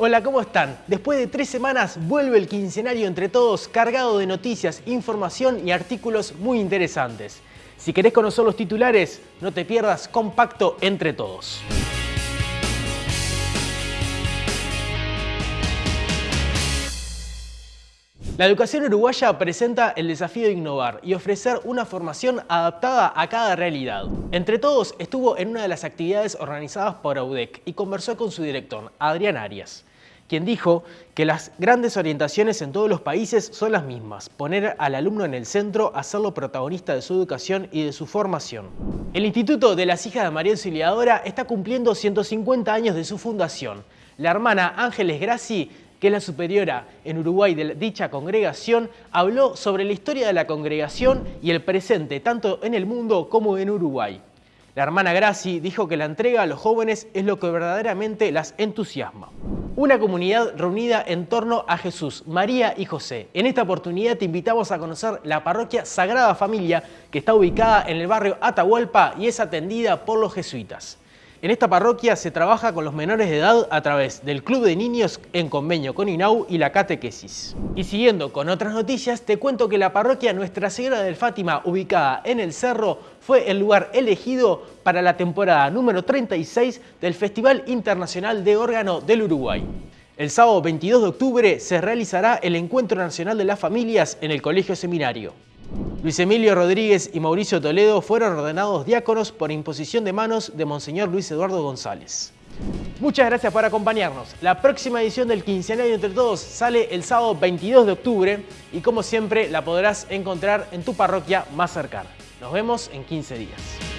Hola, ¿cómo están? Después de tres semanas vuelve el quincenario entre todos cargado de noticias, información y artículos muy interesantes. Si querés conocer los titulares, no te pierdas Compacto entre todos. La educación uruguaya presenta el desafío de innovar y ofrecer una formación adaptada a cada realidad. Entre todos estuvo en una de las actividades organizadas por AUDEC y conversó con su director, Adrián Arias quien dijo que las grandes orientaciones en todos los países son las mismas, poner al alumno en el centro, hacerlo protagonista de su educación y de su formación. El Instituto de las Hijas de María Auxiliadora está cumpliendo 150 años de su fundación. La hermana Ángeles Graci que es la superiora en Uruguay de dicha congregación, habló sobre la historia de la congregación y el presente, tanto en el mundo como en Uruguay. La hermana Graci dijo que la entrega a los jóvenes es lo que verdaderamente las entusiasma. Una comunidad reunida en torno a Jesús, María y José. En esta oportunidad te invitamos a conocer la parroquia Sagrada Familia que está ubicada en el barrio Atahualpa y es atendida por los jesuitas. En esta parroquia se trabaja con los menores de edad a través del Club de Niños en convenio con INAU y la catequesis. Y siguiendo con otras noticias, te cuento que la parroquia Nuestra Señora del Fátima, ubicada en el Cerro, fue el lugar elegido para la temporada número 36 del Festival Internacional de Órgano del Uruguay. El sábado 22 de octubre se realizará el Encuentro Nacional de las Familias en el Colegio Seminario. Luis Emilio Rodríguez y Mauricio Toledo fueron ordenados diáconos por imposición de manos de Monseñor Luis Eduardo González. Muchas gracias por acompañarnos. La próxima edición del Quincenario Entre Todos sale el sábado 22 de octubre y como siempre la podrás encontrar en tu parroquia más cercana. Nos vemos en 15 días.